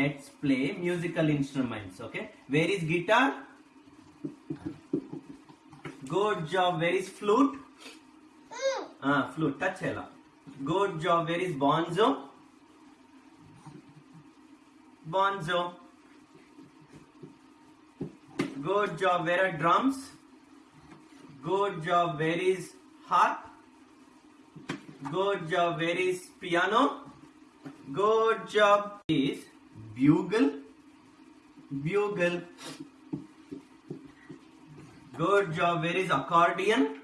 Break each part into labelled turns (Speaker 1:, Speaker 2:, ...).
Speaker 1: let's play musical instruments okay? Where is guitar? Good job. Where is flute? Ah flute. Touch hela good job. Where is banjo? Banjo. Good job. Where are drums? Good job. Where is harp? Good job. Where is piano? Good job. Is bugle bugle. Good job where is accordion.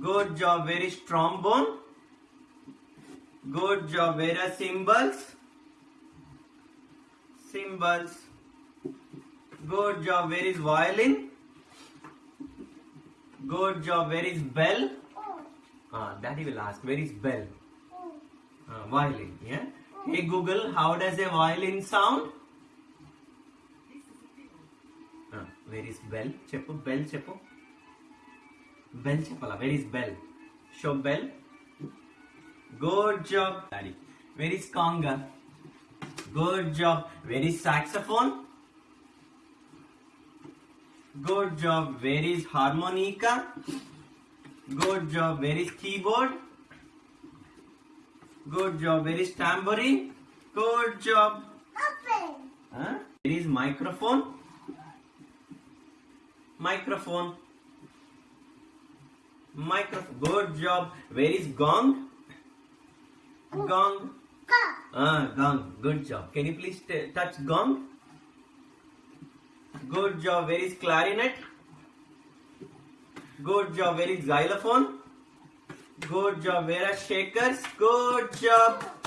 Speaker 1: Good job where is trombone. Good job where are cymbals. Cymbals. Good job where is violin. Good job where is bell. Ah, daddy will ask, where is bell? Ah, violin, yeah? Hey Google, how does a violin sound? Ah, where is bell? Cheppu, bell cheppu. Bell cheppala, where is bell? Show bell. Good job, daddy. Where is conga? Good job. Where is saxophone? Good job. Where is harmonica? Good job. Where is keyboard? Good job. Where is tambourine? Good job. Huh? Where is microphone? Microphone. Microphone. Good job. Where is gong? Gong. Ah, gong. Good job. Can you please touch gong? Good job. Where is clarinet? Good job. Where is xylophone? Good job. Vera shakers? Good job.